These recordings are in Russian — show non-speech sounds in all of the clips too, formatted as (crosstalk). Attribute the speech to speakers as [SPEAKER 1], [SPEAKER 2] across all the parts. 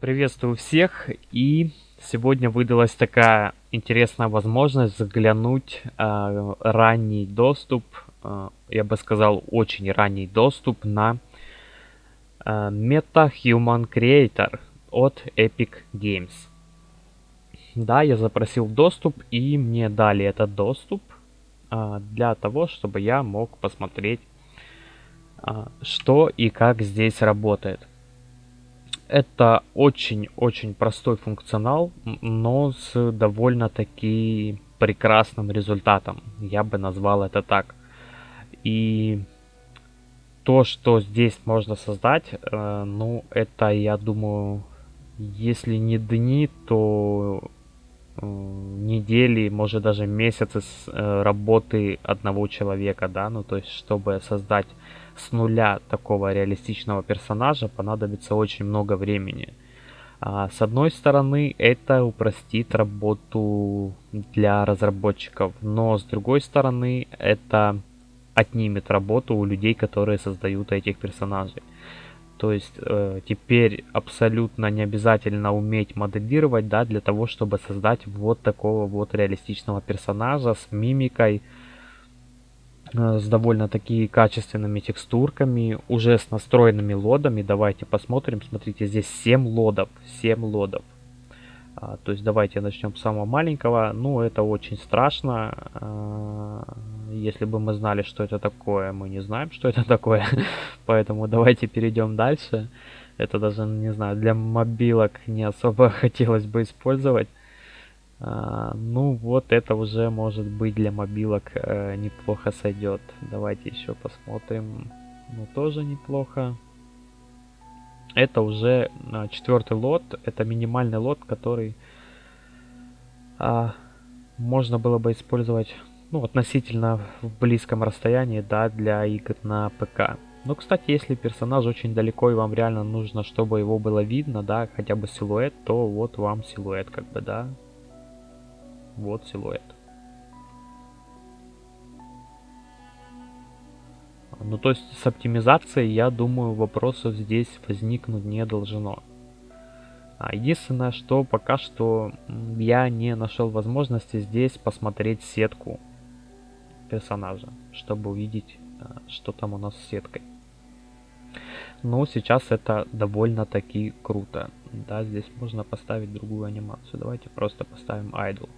[SPEAKER 1] Приветствую всех и сегодня выдалась такая интересная возможность заглянуть э, ранний доступ, э, я бы сказал очень ранний доступ на э, Meta Human Creator от Epic Games. Да, я запросил доступ и мне дали этот доступ э, для того, чтобы я мог посмотреть, э, что и как здесь работает. Это очень-очень простой функционал, но с довольно-таки прекрасным результатом. Я бы назвал это так. И то, что здесь можно создать, э, ну, это, я думаю, если не дни, то недели, может даже месяцы с, э, работы одного человека, да, ну, то есть, чтобы создать с нуля такого реалистичного персонажа понадобится очень много времени. А, с одной стороны, это упростит работу для разработчиков, но с другой стороны, это отнимет работу у людей, которые создают этих персонажей. То есть э, теперь абсолютно не обязательно уметь моделировать, да, для того, чтобы создать вот такого вот реалистичного персонажа с мимикой, Э, с довольно-таки качественными текстурками, уже с настроенными лодами. Давайте посмотрим. Смотрите, здесь 7 лодов. 7 лодов. А, то есть давайте начнем с самого маленького. Ну, это очень страшно. А, если бы мы знали, что это такое, мы не знаем, что это такое. (laughs) Поэтому давайте перейдем дальше. Это даже, не знаю, для мобилок не особо (laughs) хотелось бы использовать. А, ну вот это уже может быть для мобилок э, неплохо сойдет. Давайте еще посмотрим. Ну тоже неплохо. Это уже э, четвертый лот. Это минимальный лот, который э, можно было бы использовать ну, относительно в близком расстоянии, да, для игр на ПК. Но, кстати, если персонаж очень далеко и вам реально нужно, чтобы его было видно, да, хотя бы силуэт, то вот вам силуэт, как бы, да, вот силуэт. Ну, то есть с оптимизацией, я думаю, вопросов здесь возникнуть не должно. А единственное, что пока что я не нашел возможности здесь посмотреть сетку персонажа, чтобы увидеть, а, что там у нас с сеткой. Но сейчас это довольно-таки круто. Да, здесь можно поставить другую анимацию. Давайте просто поставим idle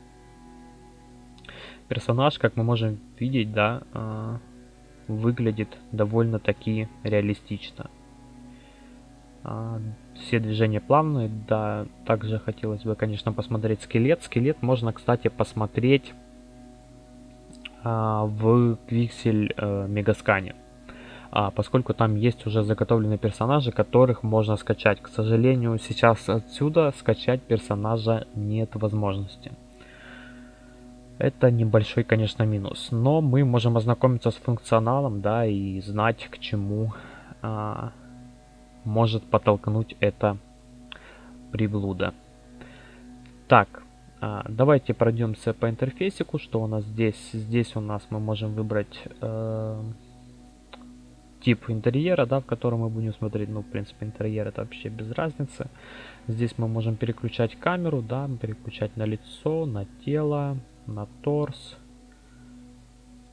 [SPEAKER 1] персонаж, как мы можем видеть, да, э, выглядит довольно-таки реалистично. Э, все движения плавные, да, также хотелось бы, конечно, посмотреть скелет. Скелет можно, кстати, посмотреть э, в Pixel э, Мегаскане. А, поскольку там есть уже заготовленные персонажи, которых можно скачать. К сожалению, сейчас отсюда скачать персонажа нет возможности. Это небольшой, конечно, минус. Но мы можем ознакомиться с функционалом, да, и знать, к чему а, может подтолкнуть это приблуда. Так, а, давайте пройдемся по интерфейсику, что у нас здесь. Здесь у нас мы можем выбрать э, тип интерьера, да, в котором мы будем смотреть. Ну, в принципе, интерьер это вообще без разницы. Здесь мы можем переключать камеру, да, переключать на лицо, на тело, на торс,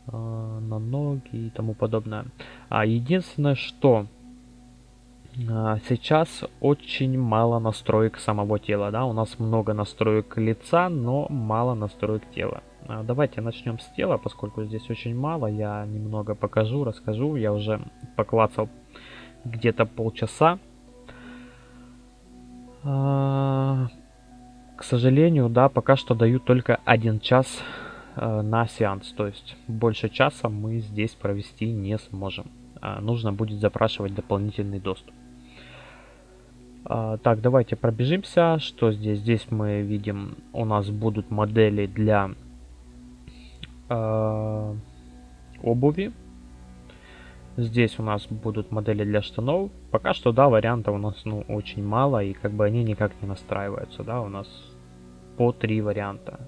[SPEAKER 1] а, на ноги и тому подобное. А единственное, что а, сейчас очень мало настроек самого тела, да, у нас много настроек лица, но мало настроек тела. А, давайте начнем с тела, поскольку здесь очень мало, я немного покажу, расскажу, я уже поклацал где-то полчаса. Сожалению, да, пока что дают только один час э, на сеанс. То есть больше часа мы здесь провести не сможем. Э, нужно будет запрашивать дополнительный доступ. Э, так, давайте пробежимся. Что здесь? Здесь мы видим, у нас будут модели для э, обуви. Здесь у нас будут модели для штанов. Пока что, да, вариантов у нас ну, очень мало, и как бы они никак не настраиваются, да, у нас по три варианта.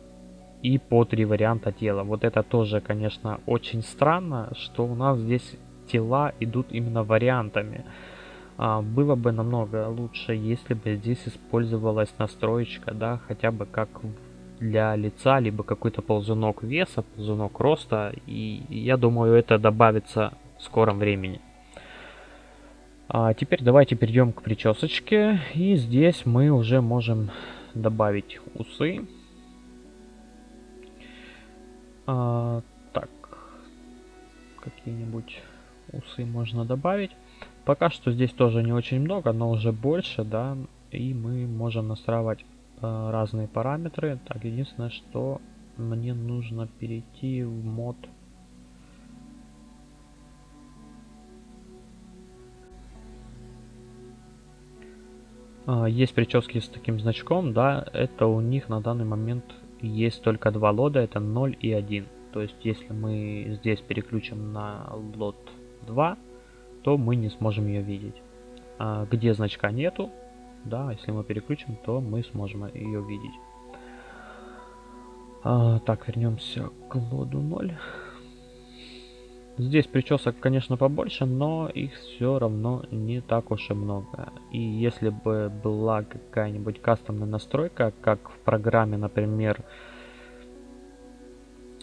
[SPEAKER 1] И по три варианта тела. Вот это тоже, конечно, очень странно, что у нас здесь тела идут именно вариантами. А, было бы намного лучше, если бы здесь использовалась настроечка, да, хотя бы как для лица, либо какой-то ползунок веса, ползунок роста. И я думаю, это добавится в скором времени. А теперь давайте перейдем к причесочке. И здесь мы уже можем добавить усы. А, так, какие-нибудь усы можно добавить. Пока что здесь тоже не очень много, но уже больше, да. И мы можем настраивать э, разные параметры. Так, единственное, что мне нужно перейти в мод есть прически с таким значком, да, это у них на данный момент есть только два лода, это 0 и 1. То есть, если мы здесь переключим на лот 2, то мы не сможем ее видеть. А где значка нету, да, если мы переключим, то мы сможем ее видеть. А, так, вернемся к лоду 0. Здесь причесок, конечно, побольше, но их все равно не так уж и много. И если бы была какая-нибудь кастомная настройка, как в программе, например,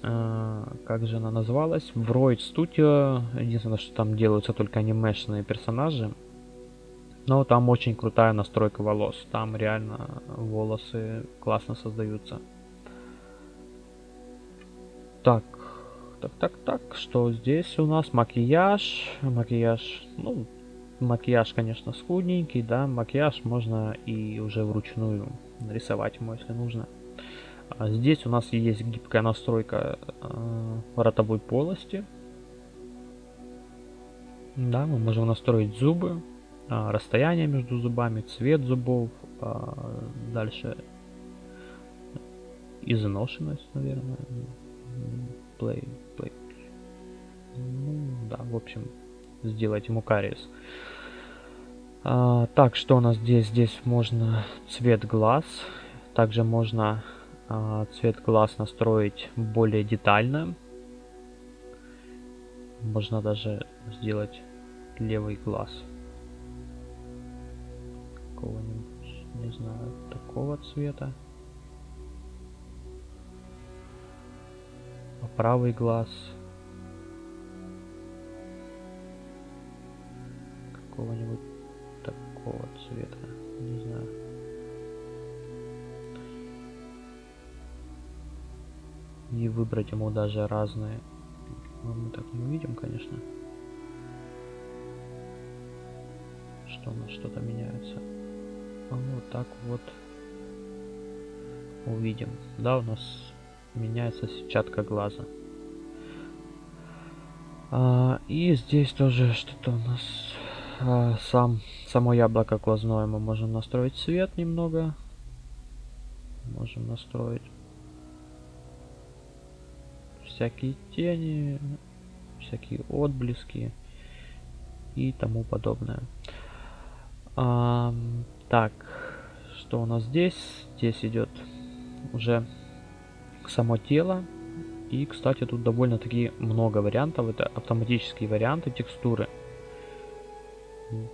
[SPEAKER 1] э, как же она называлась? В Roid Studio. Единственное, что там делаются только анимешные персонажи. Но там очень крутая настройка волос. Там реально волосы классно создаются. Так, так, так, так, что здесь у нас макияж, макияж, ну, макияж, конечно, скудненький, да, макияж можно и уже вручную нарисовать ему, если нужно. А здесь у нас есть гибкая настройка э, ротовой полости. Да, мы можем настроить зубы, э, расстояние между зубами, цвет зубов, э, дальше изношенность, наверное, play, play. Ну, да, в общем, сделать ему кариес. А, так, что у нас здесь? Здесь можно цвет глаз. Также можно а, цвет глаз настроить более детально. Можно даже сделать левый глаз. Какого-нибудь, не знаю, такого цвета. Правый глаз какого-нибудь такого цвета, не знаю. И выбрать ему даже разные. Но мы так не увидим, конечно. Что у нас что-то меняется. А вот так вот увидим. Да, у нас меняется сетчатка глаза. А, и здесь тоже что-то у нас а, сам само яблоко глазное мы можем настроить цвет немного. Можем настроить всякие тени, всякие отблески и тому подобное. А, так, что у нас здесь? Здесь идет уже само тело. И, кстати, тут довольно-таки много вариантов. Это автоматические варианты текстуры,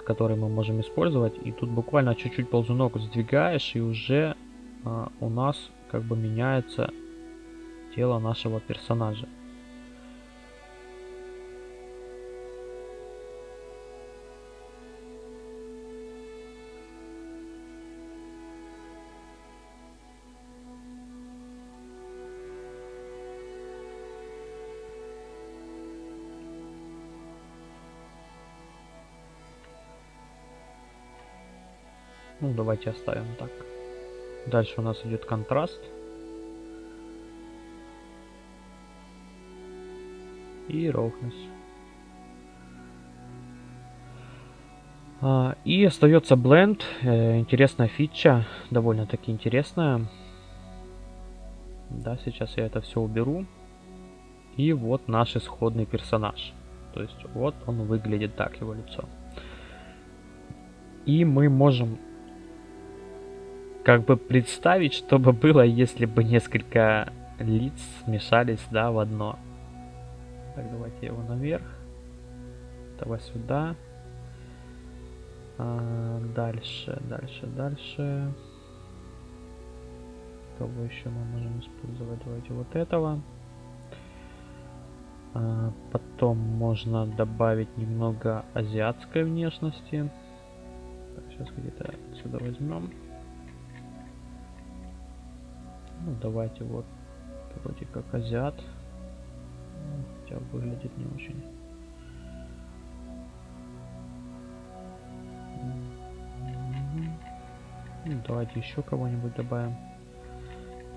[SPEAKER 1] которые мы можем использовать. И тут буквально чуть-чуть ползунок сдвигаешь, и уже а, у нас как бы меняется тело нашего персонажа. Ну, давайте оставим так. Дальше у нас идет контраст. И roughness. А, и остается blend. Э, интересная фича. Довольно-таки интересная. Да, сейчас я это все уберу. И вот наш исходный персонаж. То есть вот он выглядит так, его лицо. И мы можем как бы представить, что бы было, если бы несколько лиц смешались, да, в одно. Так, давайте его наверх. Давай сюда. А, дальше, дальше, дальше. Кого еще мы можем использовать? Давайте вот этого. А, потом можно добавить немного азиатской внешности. Так, сейчас где-то отсюда возьмем. Ну, давайте вот вроде как азиат. Ну, хотя выглядит не очень. Ну, давайте еще кого-нибудь добавим.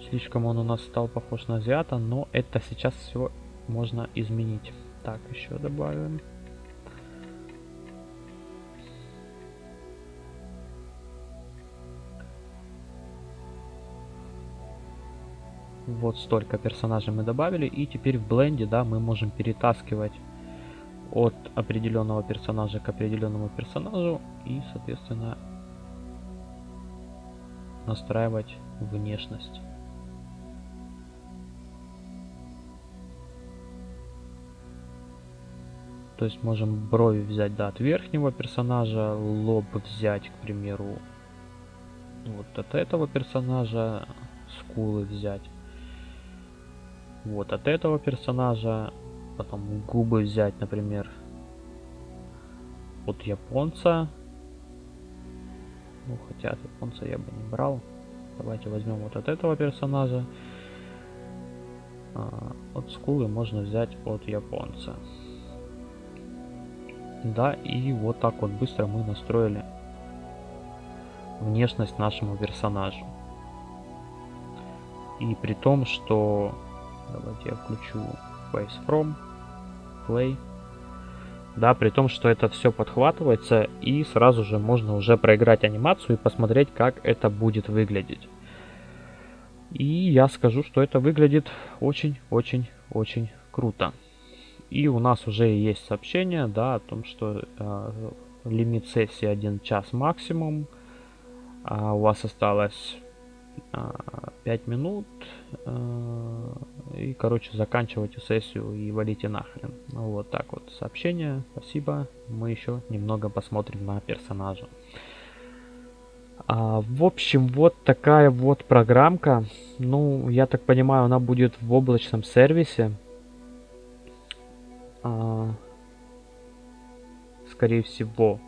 [SPEAKER 1] Слишком он у нас стал похож на азиата, но это сейчас все можно изменить. Так, еще добавим. Вот столько персонажей мы добавили. И теперь в бленде, да, мы можем перетаскивать от определенного персонажа к определенному персонажу. И, соответственно, настраивать внешность. То есть можем брови взять да, от верхнего персонажа, лоб взять, к примеру, вот от этого персонажа, скулы взять. Вот от этого персонажа, потом губы взять, например, от японца. Ну, хотя от японца я бы не брал. Давайте возьмем вот от этого персонажа. А, от скулы можно взять от японца. Да, и вот так вот быстро мы настроили внешность нашему персонажу. И при том, что... Давайте я включу Face From, Play. Да, при том, что это все подхватывается, и сразу же можно уже проиграть анимацию и посмотреть, как это будет выглядеть. И я скажу, что это выглядит очень-очень-очень круто. И у нас уже есть сообщение, да, о том, что э, лимит сессии 1 час максимум. А у вас осталось 5 минут. Э, и, короче, заканчивайте сессию и валите нахрен. Ну, вот так вот сообщение. Спасибо. Мы еще немного посмотрим на персонажа. А, в общем, вот такая вот программка. Ну, я так понимаю, она будет в облачном сервисе а, скорее всего,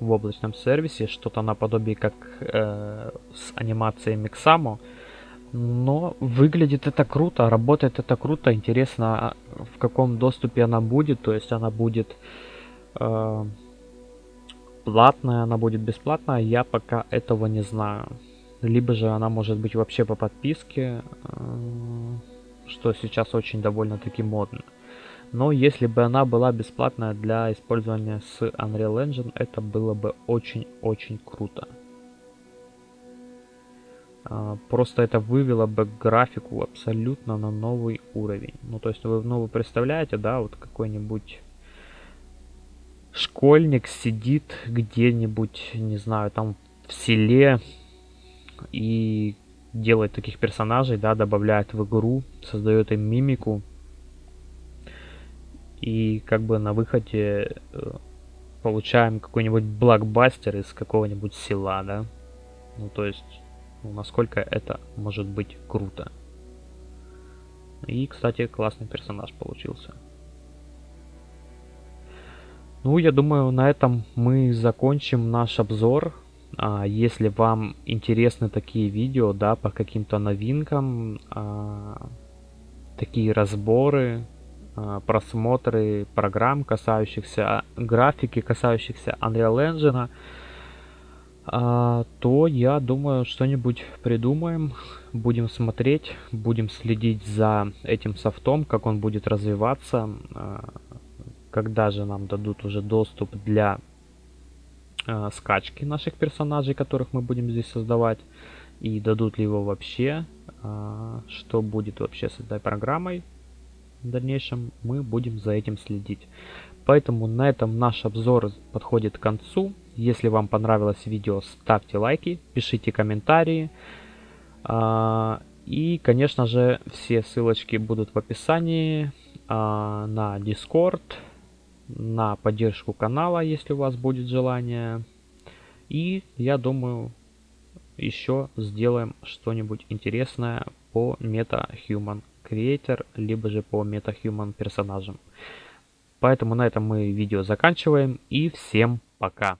[SPEAKER 1] в облачном сервисе, что-то наподобие как э, с анимацией Mixamo. Но выглядит это круто, работает это круто, интересно, в каком доступе она будет, то есть она будет э, платная, она будет бесплатная, я пока этого не знаю. Либо же она может быть вообще по подписке, э, что сейчас очень довольно-таки модно. Но если бы она была бесплатная для использования с Unreal Engine, это было бы очень-очень круто. А, просто это вывело бы графику абсолютно на новый уровень. Ну, то есть вы, ну, вы представляете, да, вот какой-нибудь школьник сидит где-нибудь, не знаю, там в селе и делает таких персонажей, да, добавляет в игру, создает им мимику, и как бы на выходе э, получаем какой-нибудь блокбастер из какого-нибудь села, да? Ну, то есть, ну, насколько это может быть круто. И, кстати, классный персонаж получился. Ну, я думаю, на этом мы закончим наш обзор. А, если вам интересны такие видео, да, по каким-то новинкам, а, такие разборы, просмотры программ, касающихся графики, касающихся Unreal Engine, а, то я думаю, что-нибудь придумаем, будем смотреть, будем следить за этим софтом, как он будет развиваться, а, когда же нам дадут уже доступ для скачки наших персонажей, которых мы будем здесь создавать, и дадут ли его вообще, что будет вообще с этой программой в дальнейшем мы будем за этим следить. Поэтому на этом наш обзор подходит к концу. Если вам понравилось видео, ставьте лайки, пишите комментарии. А, и, конечно же, все ссылочки будут в описании а, на Discord, на поддержку канала, если у вас будет желание. И я думаю, еще сделаем что-нибудь интересное по MetaHuman Creator, либо же по MetaHuman персонажам. Поэтому на этом мы видео заканчиваем и всем пока.